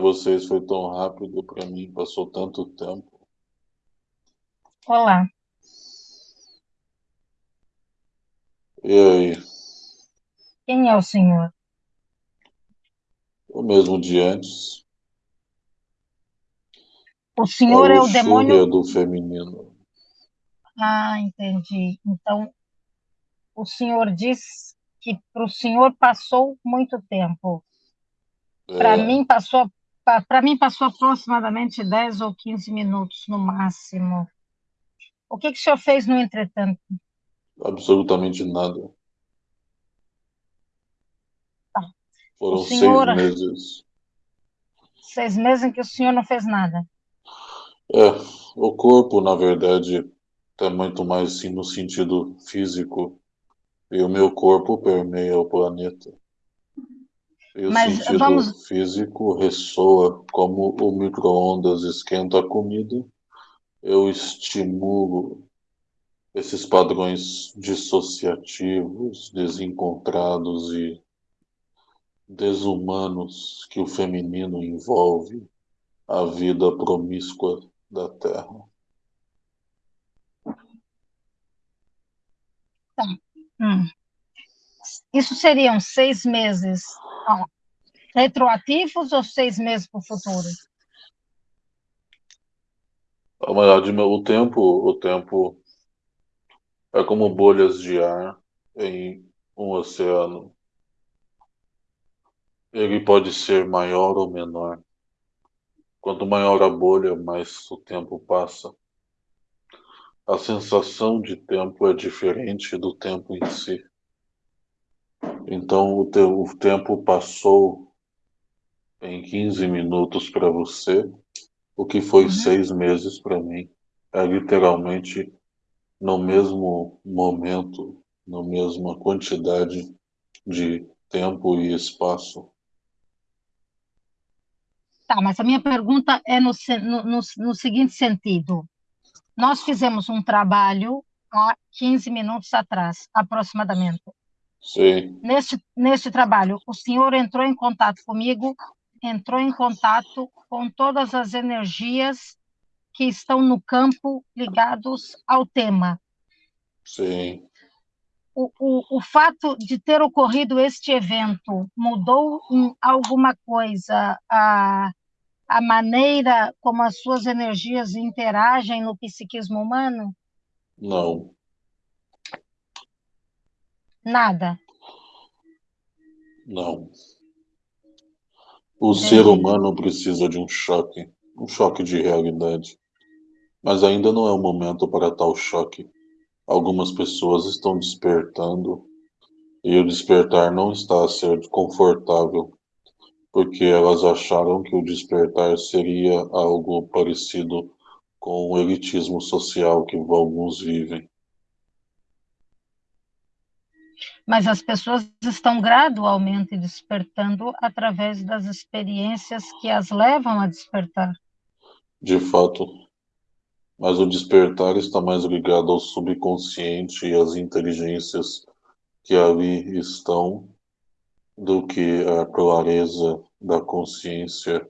vocês foi tão rápido, para mim passou tanto tempo. Olá. E aí? Quem é o senhor? O mesmo de antes. O senhor a é o demônio. do feminino. Ah, entendi. Então, o senhor diz que para o senhor passou muito tempo. Para É, mim passou para mim passou aproximadamente 10 ou 15 minutos no máximo. O que que o senhor fez no entretanto? absolutamente nada. Tá. Foram senhor, seis meses. seis meses em que o senhor não fez nada. É, o corpo, na verdade, está muito mais sim, no sentido físico. E o meu corpo permeia o planeta. E o Mas sentido vamos, físico ressoa como o micro-ondas esquenta a comida. Eu estimulo esses padrões dissociativos, desencontrados e desumanos que o feminino envolve a vida promíscua da Terra. tá. Hum. Isso seriam seis meses retroativos ou seis meses para o futuro? O tempo, o tempo é como bolhas de ar em um oceano. Ele pode ser maior ou menor. Quanto maior a bolha, mais o tempo passa. A sensação de tempo é diferente do tempo em si. Então, o, teu, o tempo passou em 15 minutos para você, o que foi Uhum. seis meses para mim. É literalmente no mesmo momento, na mesma quantidade de tempo e espaço. Tá, mas a minha pergunta é no, no, no seguinte sentido. Nós fizemos um trabalho há 15 minutos atrás, aproximadamente. Sim, Neste, neste trabalho, o senhor entrou em contato comigo, entrou em contato com todas as energias que estão no campo ligados ao tema. sim. O, o, o fato de ter ocorrido este evento mudou em alguma coisa a, a maneira como as suas energias interagem no psiquismo humano? Não, Nada. não. O ser Entendi. humano precisa de um choque, um choque de realidade. Mas ainda não é o momento para tal choque. Algumas pessoas estão despertando e o despertar não está a ser confortável, porque elas acharam que o despertar seria algo parecido com o elitismo social que alguns vivem. Mas as pessoas estão gradualmente despertando através das experiências que as levam a despertar. De fato, mas o despertar está mais ligado ao subconsciente e às inteligências que ali estão do que a clareza da consciência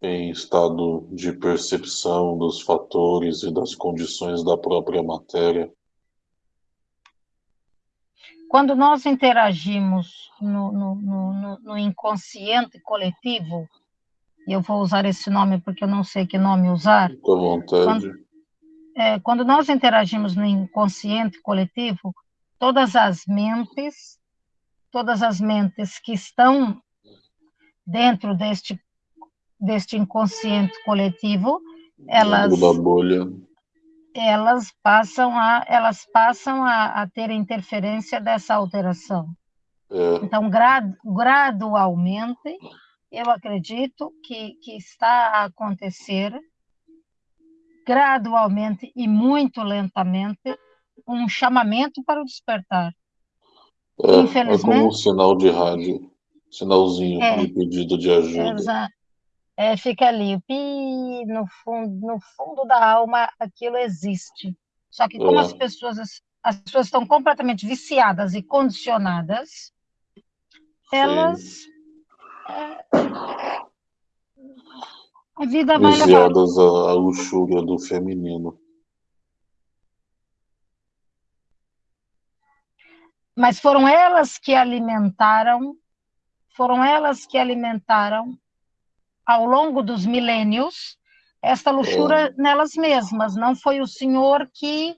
em estado de percepção dos fatores e das condições da própria matéria. Quando nós interagimos no, no, no, no inconsciente coletivo, eu vou usar esse nome porque eu não sei que nome usar, à vontade. quando, é, quando nós interagimos no inconsciente coletivo, todas as mentes, todas as mentes que estão dentro deste, deste inconsciente coletivo, elas, da bolha. Elas passam a elas passam a, a ter interferência dessa alteração. É, Então, gra- gradualmente, eu acredito que, que está a acontecer, gradualmente e muito lentamente, um chamamento para o despertar. é, é como um sinal de rádio, sinalzinho é, de pedido de ajuda. exa- é, fica ali, pi, no fundo, no fundo da alma, aquilo existe. Só que como as pessoas, as pessoas estão completamente viciadas e condicionadas, elas é, A vida vai levar. à luxúria do feminino. Mas foram elas que alimentaram, foram elas que alimentaram ao longo dos milênios esta luxúria é. nelas mesmas. Não foi o Senhor que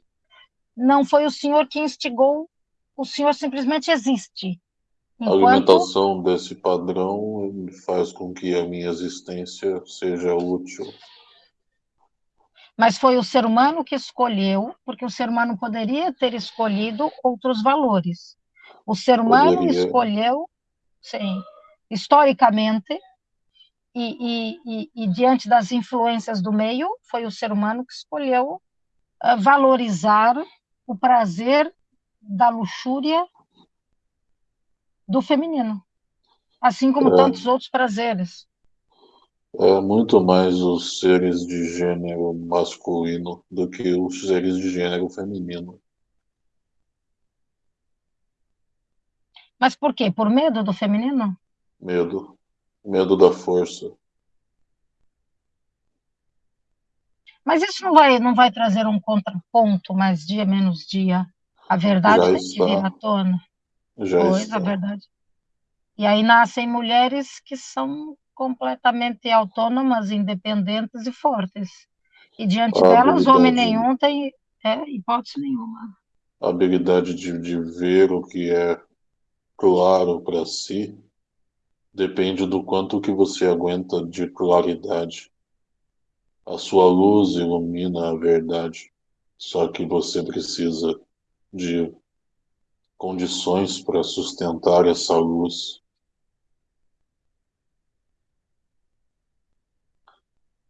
não foi o Senhor que instigou, o Senhor simplesmente existe. Enquanto... A alimentação desse padrão faz com que a minha existência seja útil. Mas foi o ser humano que escolheu, porque o ser humano poderia ter escolhido outros valores. O ser humano poderia. escolheu, sim, historicamente, e, e, e, diante das influências do meio, foi o ser humano que escolheu uh, valorizar o prazer da luxúria do feminino, assim como é, tantos outros prazeres. É muito mais os seres de gênero masculino do que os seres de gênero feminino. Mas por quê? Por medo do feminino? Medo. Medo da força. Mas isso não vai, não vai trazer um contraponto mais dia menos dia. A verdade tem que vir à tona. Já pois, está. a verdade. E aí nascem mulheres que são completamente autônomas, independentes e fortes. E diante a delas, homem nenhum tem é, hipótese nenhuma. A habilidade de, de ver o que é claro para si Depende do quanto que você aguenta de claridade. A sua luz ilumina a verdade, só que você precisa de condições para sustentar essa luz.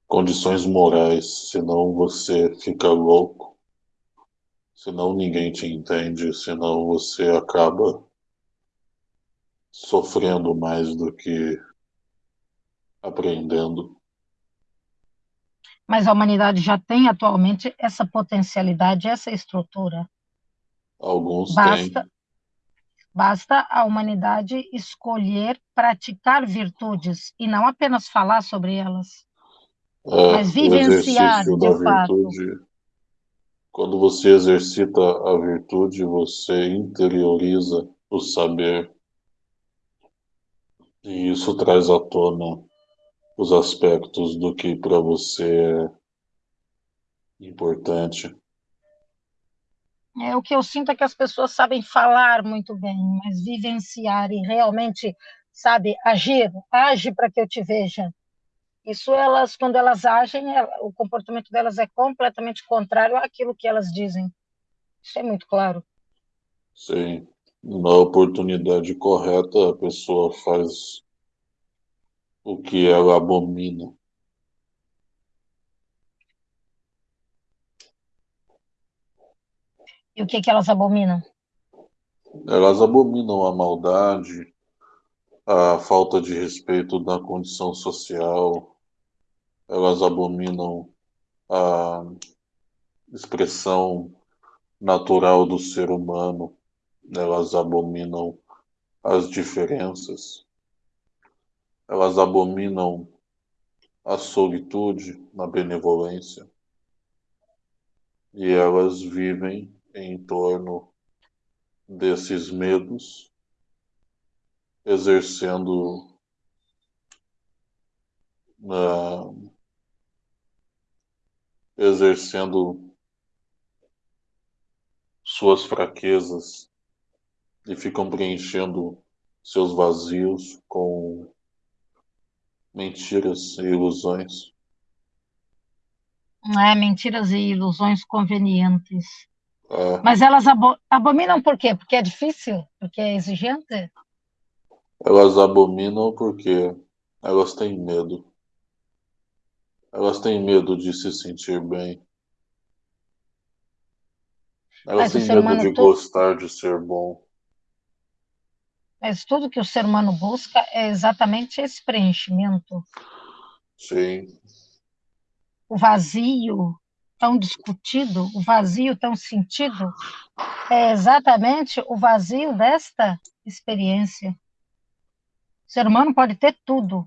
Condições morais, senão você fica louco, senão ninguém te entende, senão você acaba sofrendo mais do que aprendendo. Mas a humanidade já tem atualmente essa potencialidade, essa estrutura. Alguns basta, têm. Basta a humanidade escolher praticar virtudes e não apenas falar sobre elas, é, mas vivenciar de fato. Virtude, quando você exercita a virtude, você interioriza o saber e isso traz à tona os aspectos do que para você é importante. É, o que eu sinto é que as pessoas sabem falar muito bem, mas vivenciar e realmente, sabe, agir, age para que eu te veja. Isso elas, quando elas agem, é, o comportamento delas é completamente contrário àquilo que elas dizem. Isso é muito claro. Sim na oportunidade correta, a pessoa faz o que ela abomina. E o que, que elas abominam? Elas abominam a maldade, a falta de respeito da condição social, elas abominam a expressão natural do ser humano elas abominam as diferenças, elas abominam a solitude na benevolência. E elas vivem em torno desses medos, exercendo uh, exercendo suas fraquezas e ficam preenchendo seus vazios com mentiras e ilusões. É, mentiras e ilusões convenientes. É. Mas elas abo abominam por quê? Porque é difícil? Porque é exigente? Elas abominam porque elas têm medo. Elas têm medo de se sentir bem. Elas Mas têm medo de gostar de ser bom. Mas tudo que o ser humano busca é exatamente esse preenchimento. Sim. O vazio tão discutido, o vazio tão sentido, é exatamente o vazio desta experiência. O ser humano pode ter tudo.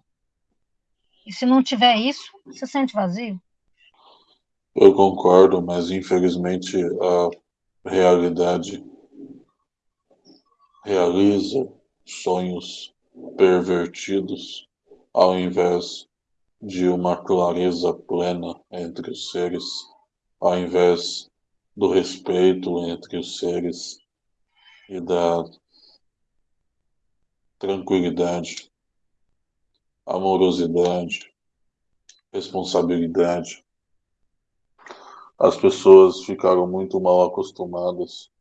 E se não tiver isso, você sente vazio. Eu concordo, mas infelizmente a realidade realiza sonhos pervertidos ao invés de uma clareza plena entre os seres, ao invés do respeito entre os seres e da tranquilidade, amorosidade, responsabilidade. As pessoas ficaram muito mal acostumadas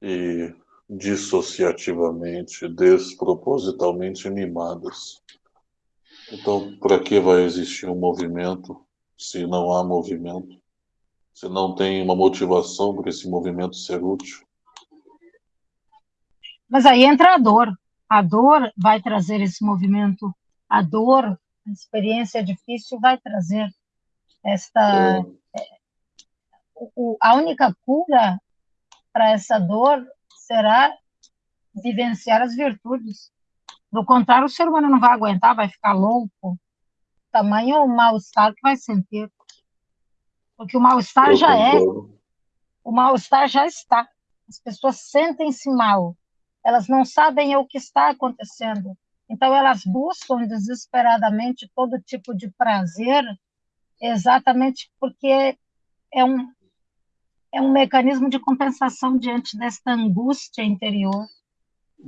e dissociativamente, despropositalmente mimadas. Então, para que vai existir um movimento se não há movimento? Se não tem uma motivação para esse movimento ser útil? Mas aí entra a dor. A dor vai trazer esse movimento. A dor, a experiência difícil vai trazer esta. É. O, a única cura para essa dor será vivenciar as virtudes. Do contrário, o ser humano não vai aguentar, vai ficar louco. Tamanho o mal-estar que vai sentir. Porque o mal-estar já é. O mal-estar já está. As pessoas sentem-se mal. Elas não sabem o que está acontecendo. Então, elas buscam desesperadamente todo tipo de prazer, exatamente porque é um, é um mecanismo de compensação diante desta angústia interior.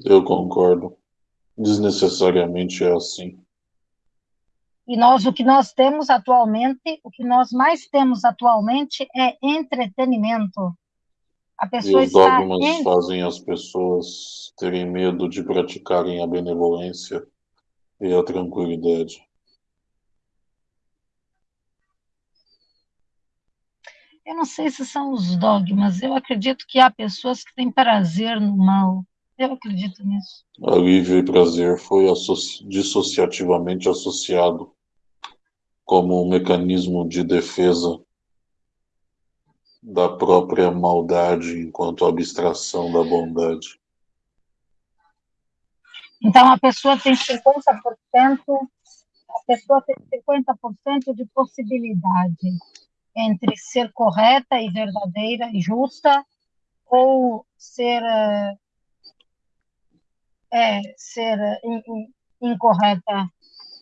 Eu concordo. Desnecessariamente é assim. E nós, o que nós temos atualmente, o que nós mais temos atualmente é entretenimento. A pessoa e os dogmas em... fazem as pessoas terem medo de praticarem a benevolência e a tranquilidade. Eu não sei se são os dogmas, eu acredito que há pessoas que têm prazer no mal. Eu acredito nisso. Alívio e prazer foi associ... dissociativamente associado como um mecanismo de defesa da própria maldade enquanto abstração da bondade. Então a pessoa tem 50%, a pessoa tem 50% de possibilidade entre ser correta e verdadeira e justa ou ser é, ser incorreta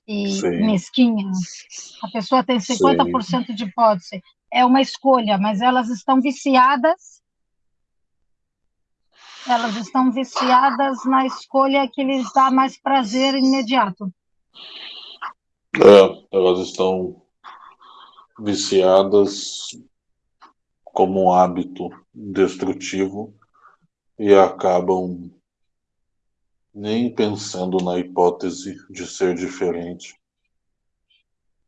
e Sim. mesquinha. A pessoa tem 50% Sim. de hipótese. É uma escolha, mas elas estão viciadas. Elas estão viciadas na escolha que lhes dá mais prazer imediato. É, elas estão viciadas como um hábito destrutivo e acabam nem pensando na hipótese de ser diferente.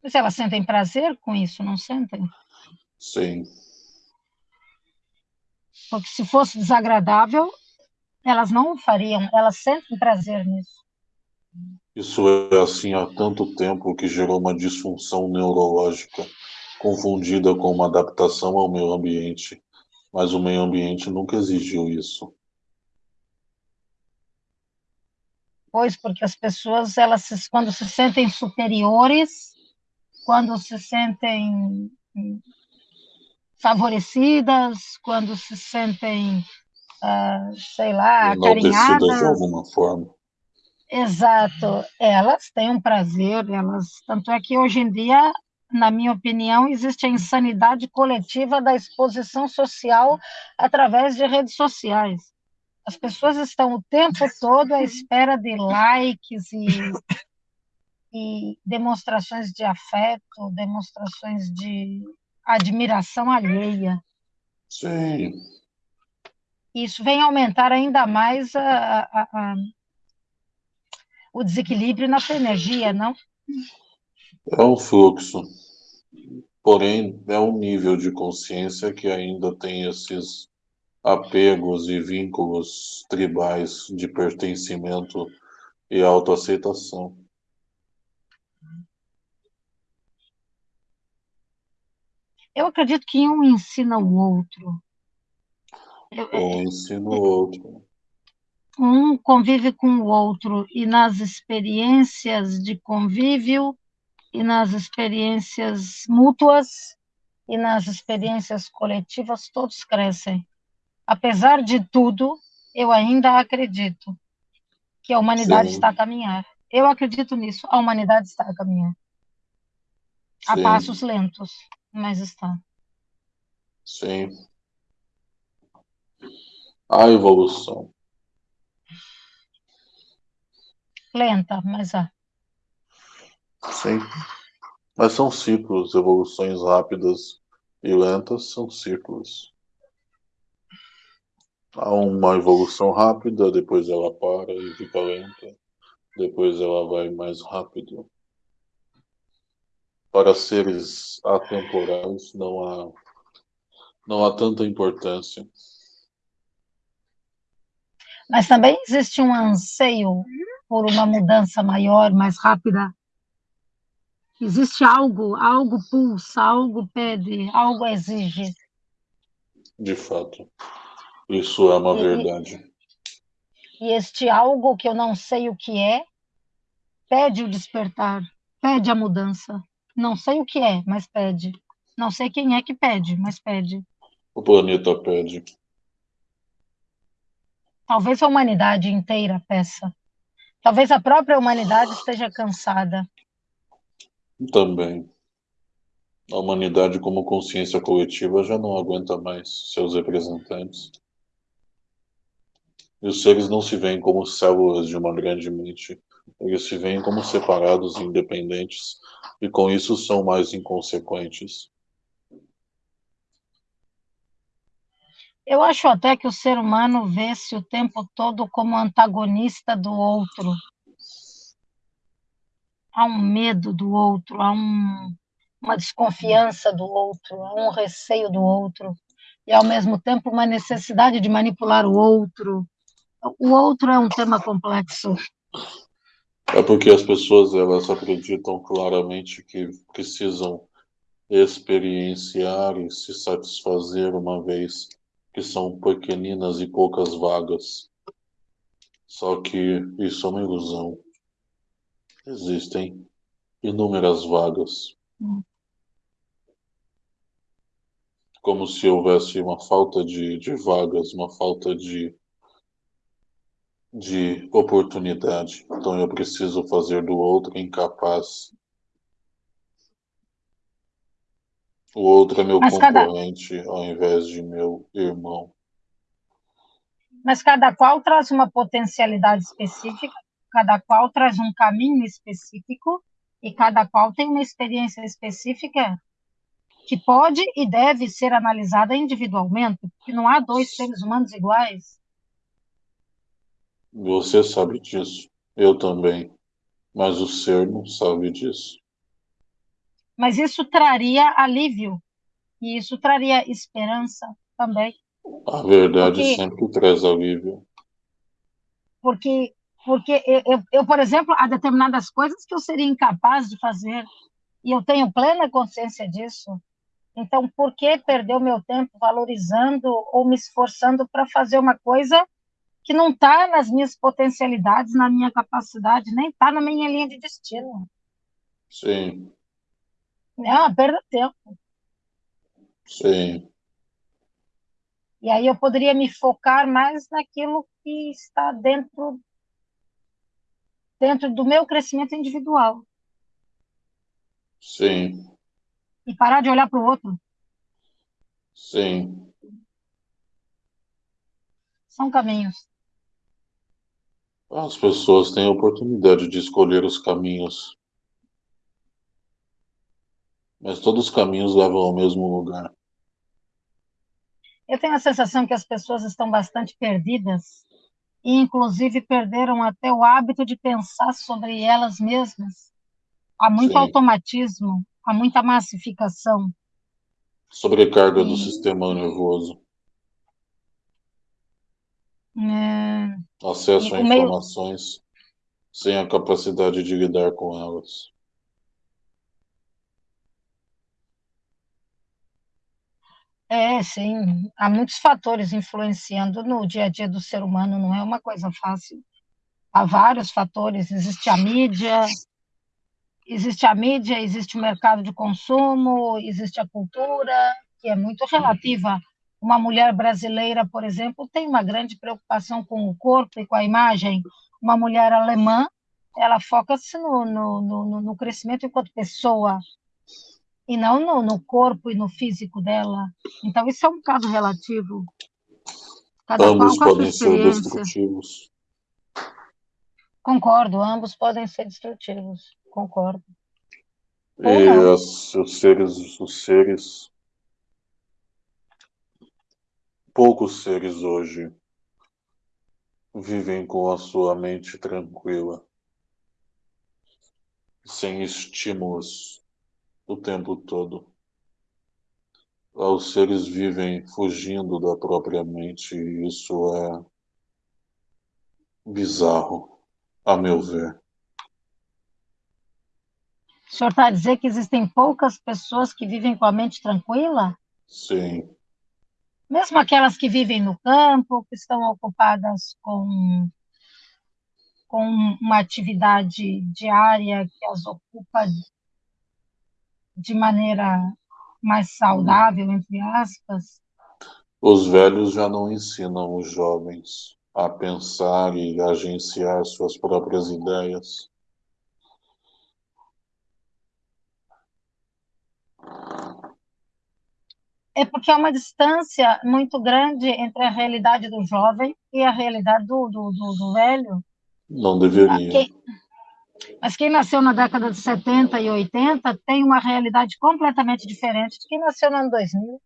Mas elas sentem prazer com isso, não sentem? Sim. Porque se fosse desagradável, elas não fariam, elas sentem prazer nisso. Isso é assim há tanto tempo que gerou uma disfunção neurológica confundida com uma adaptação ao meio ambiente, mas o meio ambiente nunca exigiu isso. Pois, porque as pessoas, elas quando se sentem superiores, quando se sentem favorecidas, quando se sentem, uh, sei lá, acarinhadas. de alguma forma. Exato, elas têm um prazer, elas, tanto é que hoje em dia na minha opinião, existe a insanidade coletiva da exposição social através de redes sociais. As pessoas estão o tempo todo à espera de likes e, e demonstrações de afeto, demonstrações de admiração alheia. Sim. Isso vem aumentar ainda mais a, a, a, o desequilíbrio na sua energia, não? É um fluxo. Porém, é um nível de consciência que ainda tem esses apegos e vínculos tribais de pertencimento e autoaceitação. Eu acredito que um ensina o outro. um ensina o outro. Um convive com o outro e nas experiências de convívio e nas experiências mútuas e nas experiências coletivas, todos crescem. Apesar de tudo, eu ainda acredito que a humanidade Sim. está a caminhar. Eu acredito nisso, a humanidade está a caminhar. A Sim. passos lentos, mas está. Sim. A evolução. Lenta, mas há. Sim. Mas são ciclos, evoluções rápidas e lentas são ciclos. Há uma evolução rápida, depois ela para e fica lenta, depois ela vai mais rápido. Para seres atemporais não há não há tanta importância. Mas também existe um anseio por uma mudança maior, mais rápida. Existe algo, algo pulsa, algo pede, algo exige. De fato. Isso é uma E- verdade. E este algo que eu não sei o que é, pede o despertar, pede a mudança. Não sei o que é, mas pede. Não sei quem é que pede, mas pede. O planeta pede. Talvez a humanidade inteira peça. Talvez a própria humanidade esteja cansada. Também. A humanidade, como consciência coletiva, já não aguenta mais seus representantes. E os seres não se veem como células de uma grande mente. Eles se veem como separados e independentes, e com isso são mais inconsequentes. Eu acho até que o ser humano vê-se o tempo todo como antagonista do outro. Há um medo do outro, há um, uma desconfiança do outro, há um receio do outro, e ao mesmo tempo uma necessidade de manipular o outro. O outro é um tema complexo. É porque as pessoas elas acreditam claramente que precisam experienciar e se satisfazer uma vez que são pequeninas e poucas vagas. Só que isso é uma ilusão. Existem inúmeras vagas. Hum. Como se houvesse uma falta de, de vagas, uma falta de, de oportunidade. Então eu preciso fazer do outro incapaz. O outro é meu Mas cada- concorrente ao invés de meu irmão. Mas cada qual traz uma potencialidade específica, cada qual traz um caminho específico e cada qual tem uma experiência específica que pode e deve ser analisada individualmente, porque não há dois seres humanos iguais. Você sabe disso. Eu também. Mas o ser não sabe disso. Mas isso traria alívio e isso traria esperança também, A verdade Porque- sempre traz alívio. porque porque eu, eu, eu, por exemplo, há determinadas coisas que eu seria incapaz de fazer e eu tenho plena consciência disso. Então, por que perder o meu tempo valorizando ou me esforçando para fazer uma coisa que não está nas minhas potencialidades, na minha capacidade, nem está na minha linha de destino? Sim, É uma perda de tempo. sim, E aí eu poderia me focar mais naquilo que está dentro dentro do meu crescimento individual sim, e parar de olhar para o outro. sim. São caminhos. As pessoas têm a oportunidade de escolher os caminhos. Mas todos os caminhos levam ao mesmo lugar. Eu tenho a sensação que as pessoas estão bastante perdidas e, inclusive, perderam até o hábito de pensar sobre elas mesmas. Há muito Sim. automatismo, há muita massificação. Sobrecarga do Sim. sistema nervoso. É, Acesso E a o meio- informações sem a capacidade de lidar com elas. É, sim, há muitos fatores influenciando no dia a dia do ser humano, não é uma coisa fácil. Há vários fatores, existe a mídia, existe a mídia, existe o mercado de consumo, existe a cultura, que é muito relativa. Uma mulher brasileira, por exemplo, tem uma grande preocupação com o corpo e com a imagem. Uma mulher alemã, ela foca-se no, no, no, no, crescimento enquanto pessoa e não no, no corpo e no físico dela. Então, isso é um caso relativo. Cada Ambos podem ser destrutivos. Concordo, ambos podem ser destrutivos, concordo. E os, os seres, os seres, poucos seres hoje vivem com a sua mente tranquila, sem estímulos o tempo todo. Os seres vivem fugindo da própria mente e isso é bizarro a meu ver. O senhor está a dizer que existem poucas pessoas que vivem com a mente tranquila? Sim. Mesmo aquelas que vivem no campo, que estão ocupadas com, com uma atividade diária que as ocupa de maneira mais saudável, entre aspas? Os velhos já não ensinam os jovens a pensar e agenciar suas próprias ideias. É porque há uma distância muito grande entre a realidade do jovem e a realidade do, do, do, do velho. Não deveria. Quem, mas quem nasceu na década de 70 e 80 tem uma realidade completamente diferente de quem nasceu no ano 2000.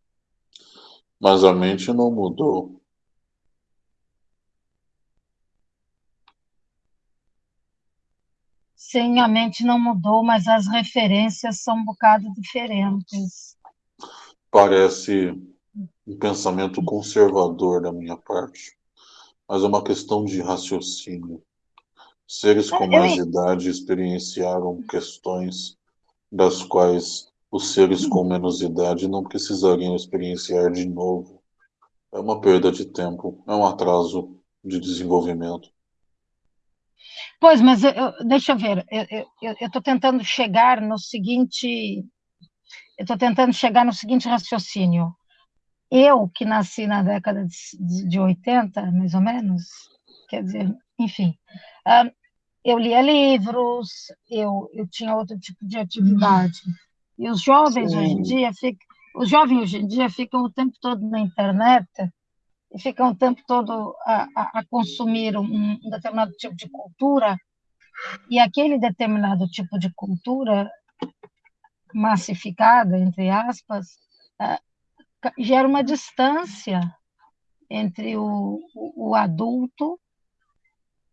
Mas a mente não mudou. Sim, a mente não mudou, mas as referências são um bocado diferentes. Parece um pensamento conservador da minha parte, mas é uma questão de raciocínio. Seres com mais Eu... idade experienciaram questões das quais os seres com menos idade não precisariam experienciar de novo. É uma perda de tempo, é um atraso de desenvolvimento. Pois, mas eu, deixa eu ver, eu estou tentando chegar no seguinte, eu estou tentando chegar no seguinte raciocínio. Eu, que nasci na década de, de 80, mais ou menos, quer dizer, enfim, uh, eu lia livros, eu, eu tinha outro tipo de atividade. E os jovens Sim. hoje em dia ficam, os jovens hoje em dia ficam o tempo todo na internet e ficam o tempo todo a, a, a consumir um, um, determinado tipo de cultura, e aquele determinado tipo de cultura massificada, entre aspas, uh, gera uma distância entre o, o, o adulto,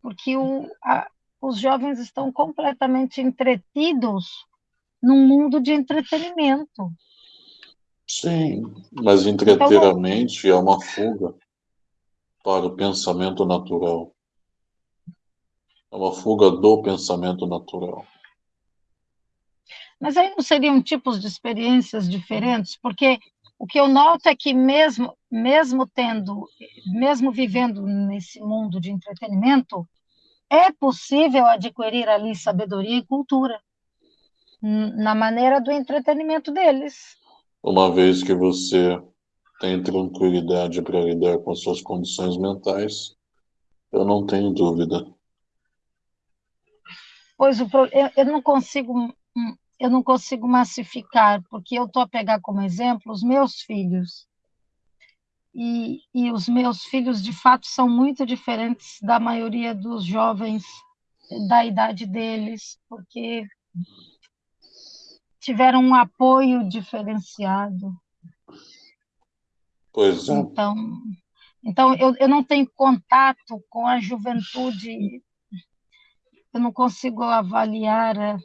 porque o, a, os jovens estão completamente entretidos num mundo de entretenimento. Sim, mas entreter a mente é uma fuga para o pensamento natural. É uma fuga do pensamento natural. Mas aí não seriam tipos de experiências diferentes? Porque o que eu noto é que mesmo, mesmo tendo, mesmo vivendo nesse mundo de entretenimento, é possível adquirir ali sabedoria e cultura na maneira do entretenimento deles. Uma vez que você tem tranquilidade para lidar com suas condições mentais, eu não tenho dúvida. Pois o eu, eu não consigo eu não consigo massificar, porque eu estou a pegar como exemplo os meus filhos. E, e os meus filhos, de fato, são muito diferentes da maioria dos jovens da idade deles, porque tiveram um apoio diferenciado. Pois é. Então, então eu, eu não tenho contato com a juventude, eu não consigo avaliar. Eh,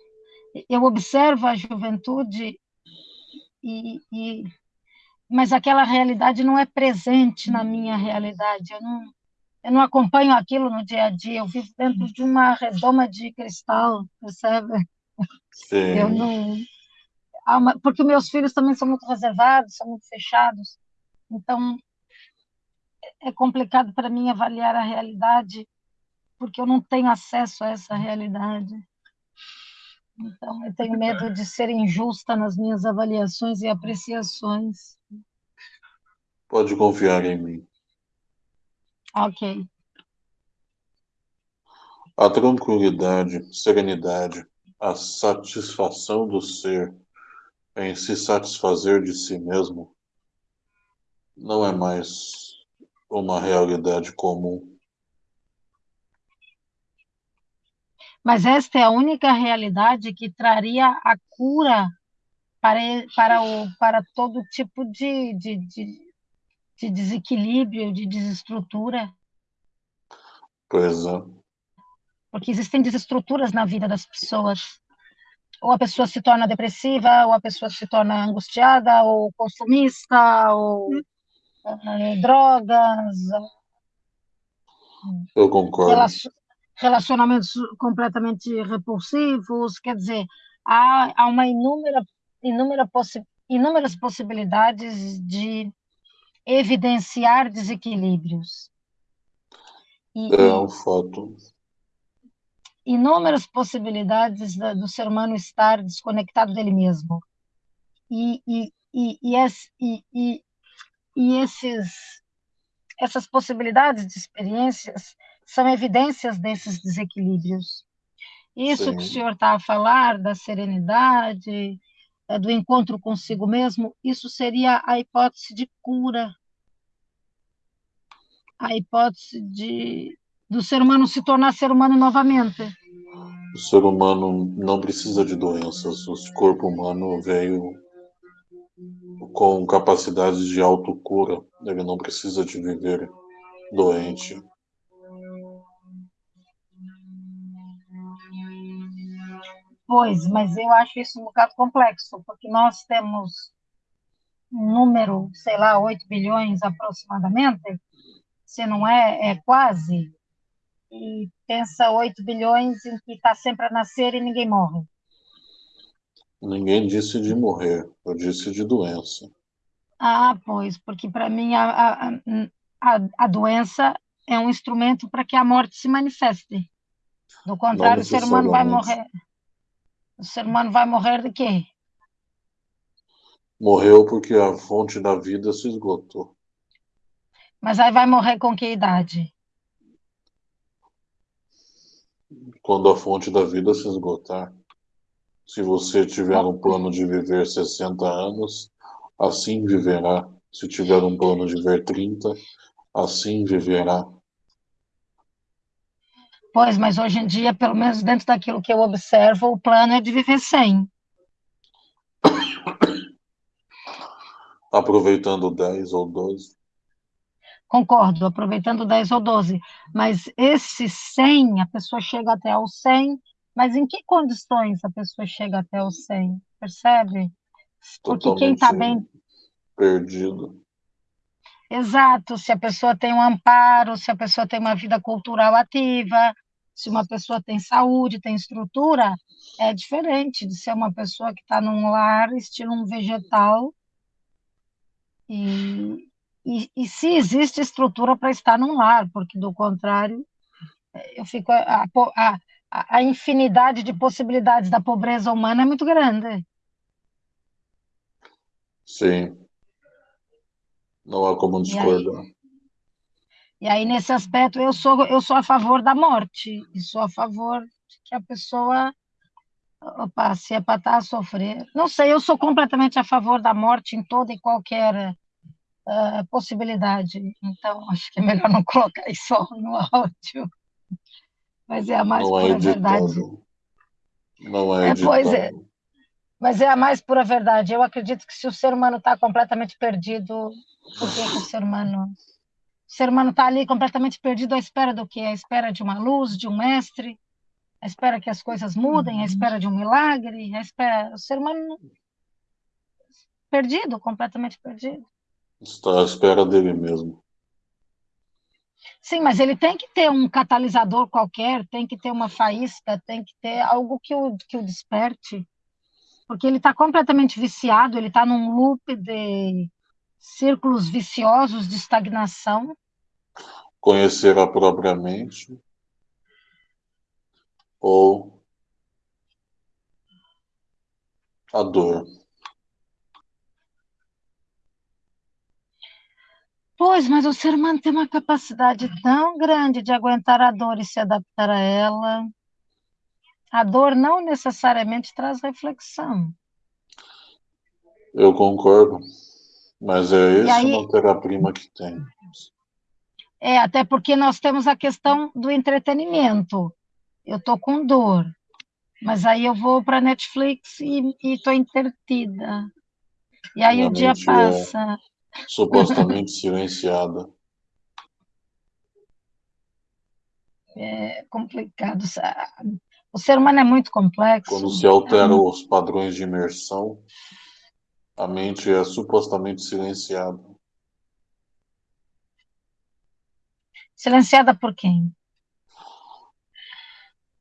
eu observo a juventude, e, e, mas aquela realidade não é presente na minha realidade. Eu não, eu não acompanho aquilo no dia a dia. Eu vivo dentro de uma redoma de cristal, percebe? Sim. Eu não. Porque meus filhos também são muito reservados, são muito fechados. Então, é complicado para mim avaliar a realidade, porque eu não tenho acesso a essa realidade. Então, eu tenho medo de ser injusta nas minhas avaliações e apreciações. Pode confiar em mim. Ok. A tranquilidade, serenidade, a satisfação do ser em se satisfazer de si mesmo não é mais uma realidade comum. Mas esta é a única realidade que traria a cura para, para, o, para todo tipo de, de, de, de desequilíbrio, de desestrutura. Pois é. Porque existem desestruturas na vida das pessoas. Ou a pessoa se torna depressiva, ou a pessoa se torna angustiada, ou consumista, ou uh, drogas. Eu concordo relacionamentos completamente repulsivos, quer dizer, há, há uma inúmera, inúmera possi inúmeras possibilidades de evidenciar desequilíbrios. E, é um fato. Inúmeras possibilidades da, do ser humano estar desconectado dele mesmo. E, e, e, e, e, e, e esses, essas possibilidades de experiências são evidências desses desequilíbrios. Isso Sim. que o senhor está a falar, da serenidade, eh, do encontro consigo mesmo, isso seria a hipótese de cura, a hipótese de do ser humano se tornar ser humano novamente. O ser humano não precisa de doenças, o corpo humano veio com capacidades de autocura, ele não precisa de viver doente. Pois, mas eu acho isso um bocado complexo, porque nós temos um número, sei lá, 8 bilhões aproximadamente, se não é, é quase, e pensa 8 bilhões em que está sempre a nascer e ninguém morre. Ninguém disse de morrer, eu disse de doença. Ah, pois, porque para mim a, a, a, a doença é um instrumento para que a morte se manifeste. Do contrário, o ser humano vai morrer. O ser humano vai morrer de quê? Morreu porque a fonte da vida se esgotou. Mas aí vai morrer com que idade? Quando a fonte da vida se esgotar. Se você tiver um plano de viver 60 anos, assim viverá. Se tiver um plano de viver 30, assim viverá. Pois, mas hoje em dia, pelo menos dentro daquilo que eu observo, o plano é de viver sem. Aproveitando 10 ou 12. Concordo, aproveitando 10 ou 12. Mas esse 100, a pessoa chega até o 100, mas em que condições a pessoa chega até o 100? Percebe? Porque Totalmente quem está bem. Perdido. Exato, se a pessoa tem um amparo, se a pessoa tem uma vida cultural ativa, se uma pessoa tem saúde, tem estrutura, é diferente de ser uma pessoa que está num lar, estilo um vegetal. E, e, e se existe estrutura para estar num lar, porque do contrário, eu fico a, a, a infinidade de possibilidades da pobreza humana é muito grande. Sim. Não há como discordar. E aí, nesse aspecto, eu sou, eu sou a favor da morte, e sou a favor de que a pessoa, opa, se é para estar a sofrer. Não sei, eu sou completamente a favor da morte em toda e qualquer uh, possibilidade. Então, acho que é melhor não colocar isso no áudio. Mas é a mais não é pura é verdade. Não é, é Pois é, mas é a mais pura verdade. Eu acredito que se o ser humano está completamente perdido, por que, que o ser humano. O ser humano está ali completamente perdido à espera do quê? À espera de uma luz, de um mestre, à espera que as coisas mudem, à espera de um milagre, à espera. O ser humano perdido, completamente perdido. Está à espera dele mesmo. Sim, mas ele tem que ter um catalisador qualquer, tem que ter uma faísca, tem que ter algo que o, que o desperte porque ele está completamente viciado, ele está num loop de círculos viciosos de estagnação. Conhecer a própria mente ou A dor. Pois, mas o ser humano tem uma capacidade tão grande de aguentar a dor e se adaptar a ela. A dor não necessariamente traz reflexão. Eu concordo. Mas é essa aí, matéria-prima que tem. É, até porque nós temos a questão do entretenimento. Eu estou com dor, mas aí eu vou para Netflix e estou entretida. E aí o dia é passa supostamente silenciada. É complicado. O ser humano é muito complexo. Quando se alteram os padrões de imersão, a mente é supostamente silenciada. Silenciada por quem?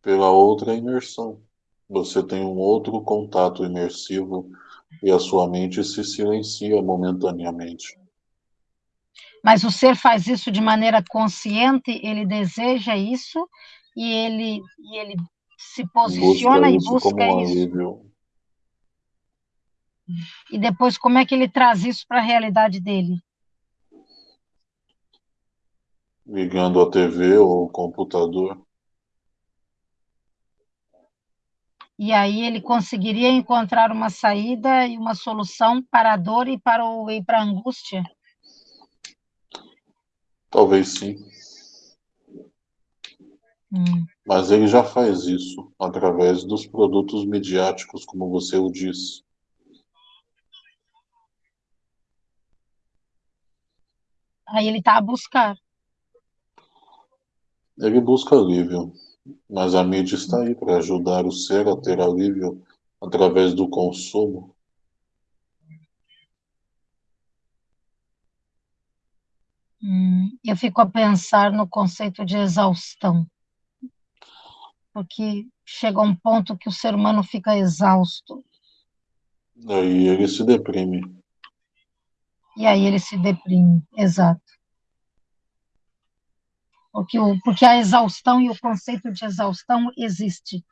Pela outra imersão. Você tem um outro contato imersivo e a sua mente se silencia momentaneamente. Mas o ser faz isso de maneira consciente, ele deseja isso e ele, e ele se posiciona busca e busca um isso. Alívio. E depois, como é que ele traz isso para a realidade dele? Ligando a TV ou o computador. E aí ele conseguiria encontrar uma saída e uma solução para a dor e para, o, e para a angústia? Talvez sim. Hum. Mas ele já faz isso através dos produtos midiáticos, como você o disse. Aí ele está a buscar. Ele busca alívio. Mas a mídia está aí para ajudar o ser a ter alívio através do consumo. Hum, eu fico a pensar no conceito de exaustão, porque chega um ponto que o ser humano fica exausto. Aí ele se deprime. E aí ele se deprime, exato. Porque, o, porque a exaustão e o conceito de exaustão existe.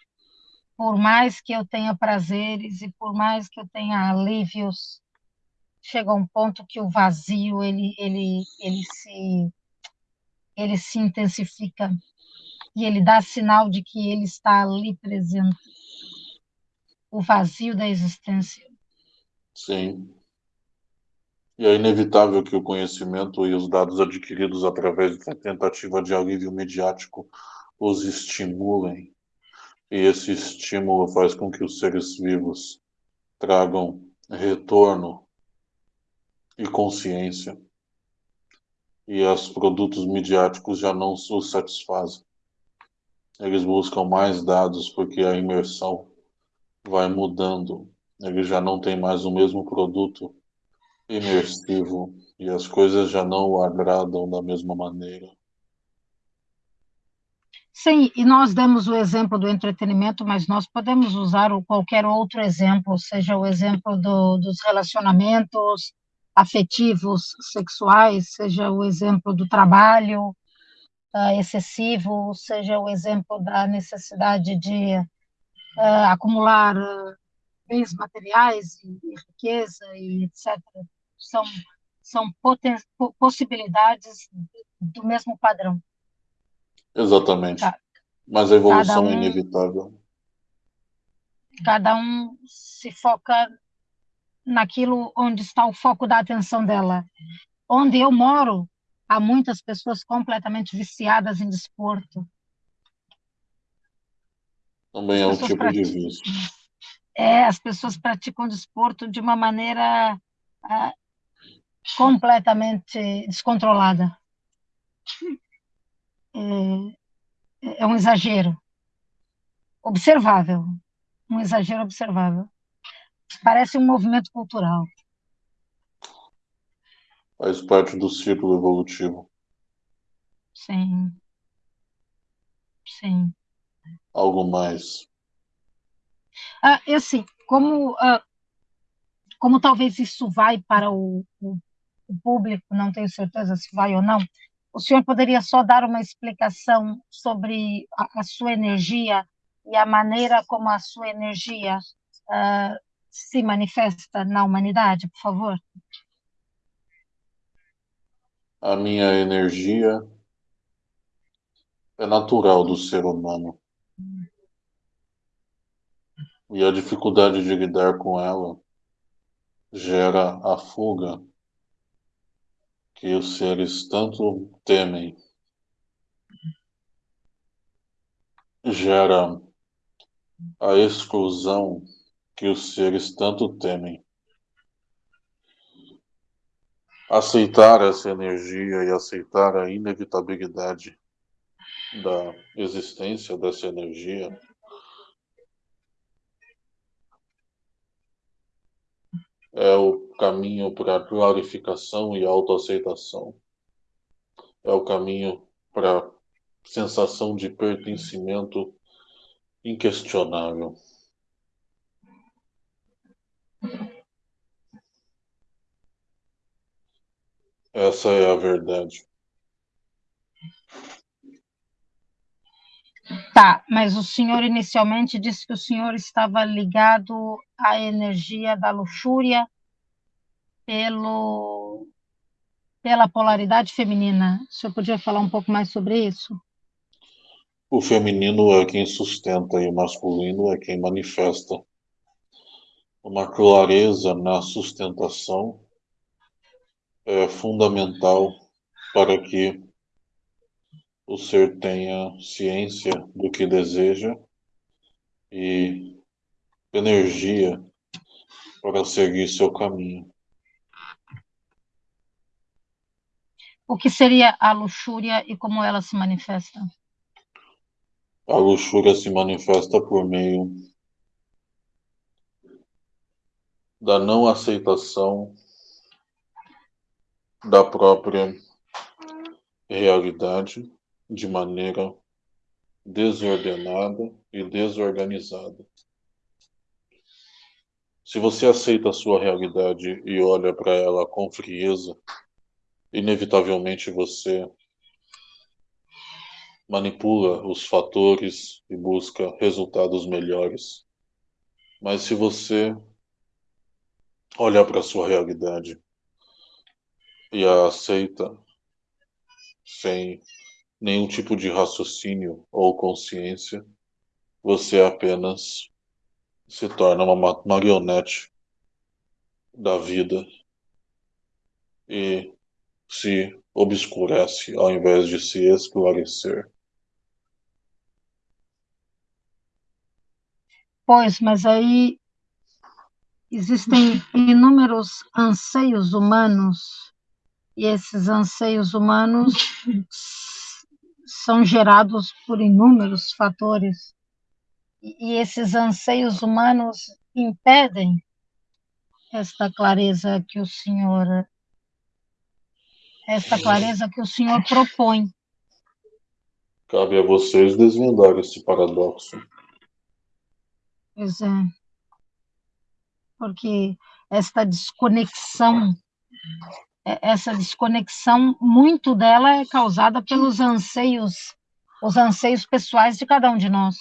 Por mais que eu tenha prazeres e por mais que eu tenha alívios, chega um ponto que o vazio ele, ele, ele, se, ele se intensifica e ele dá sinal de que ele está ali presente. O vazio da existência. Sim. E é inevitável que o conhecimento e os dados adquiridos através da tentativa de alívio mediático os estimulem. E esse estímulo faz com que os seres vivos tragam retorno e consciência. E os produtos midiáticos já não os satisfazem. Eles buscam mais dados porque a imersão vai mudando. Eles já não têm mais o mesmo produto imersivo e as coisas já não o agradam da mesma maneira. Sim, e nós demos o exemplo do entretenimento, mas nós podemos usar qualquer outro exemplo, seja o exemplo do, dos relacionamentos afetivos, sexuais, seja o exemplo do trabalho uh, excessivo, seja o exemplo da necessidade de uh, acumular uh, bens materiais e, e riqueza e etc são, são possibilidades do mesmo padrão. Exatamente. Mas a evolução um, é inevitável. Cada um se foca naquilo onde está o foco da atenção dela. Onde eu moro, há muitas pessoas completamente viciadas em desporto. Também é um tipo de vício. É, as pessoas praticam desporto de uma maneira uh, completamente descontrolada. É, é um exagero observável, um exagero observável. Parece um movimento cultural. Faz parte do ciclo evolutivo. Sim. Sim. Algo mais. Ah, e assim, como, ah, como talvez isso vai para o, o o público, não tenho certeza se vai ou não, o senhor poderia só dar uma explicação sobre a, a sua energia e a maneira como a sua energia uh, se manifesta na humanidade, por favor? A minha energia é natural do ser humano. E a dificuldade de lidar com ela gera a fuga que os seres tanto temem. Gera a exclusão que os seres tanto temem. Aceitar essa energia e aceitar a inevitabilidade da existência dessa energia é o caminho para a glorificação e autoaceitação. É o caminho para a sensação de pertencimento inquestionável. Essa é a verdade. Tá, mas o senhor inicialmente disse que o senhor estava ligado à energia da luxúria pelo, pela polaridade feminina. O senhor podia falar um pouco mais sobre isso? O feminino é quem sustenta e o masculino é quem manifesta. Uma clareza na sustentação é fundamental para que o ser tenha ciência do que deseja e energia para seguir seu caminho. O que seria a luxúria e como ela se manifesta? A luxúria se manifesta por meio da não aceitação da própria realidade de maneira desordenada e desorganizada. Se você aceita a sua realidade e olha para ela com frieza, inevitavelmente você manipula os fatores e busca resultados melhores. Mas se você olhar para a sua realidade e a aceita sem nenhum tipo de raciocínio ou consciência, você apenas se torna uma marionete da vida e se obscurece ao invés de se esclarecer. Pois, mas aí existem inúmeros anseios humanos e esses anseios humanos são gerados por inúmeros fatores. E esses anseios humanos impedem esta clareza que o Senhor esta clareza que o Senhor propõe. Cabe a vocês desvendar esse paradoxo. Pois é. Porque esta desconexão essa desconexão, muito dela é causada pelos anseios, os anseios pessoais de cada um de nós.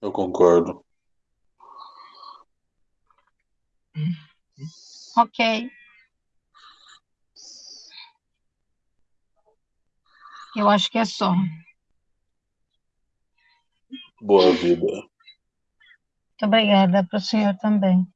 Eu concordo. Ok. Eu acho que é só. Boa vida. Muito obrigada para o senhor também.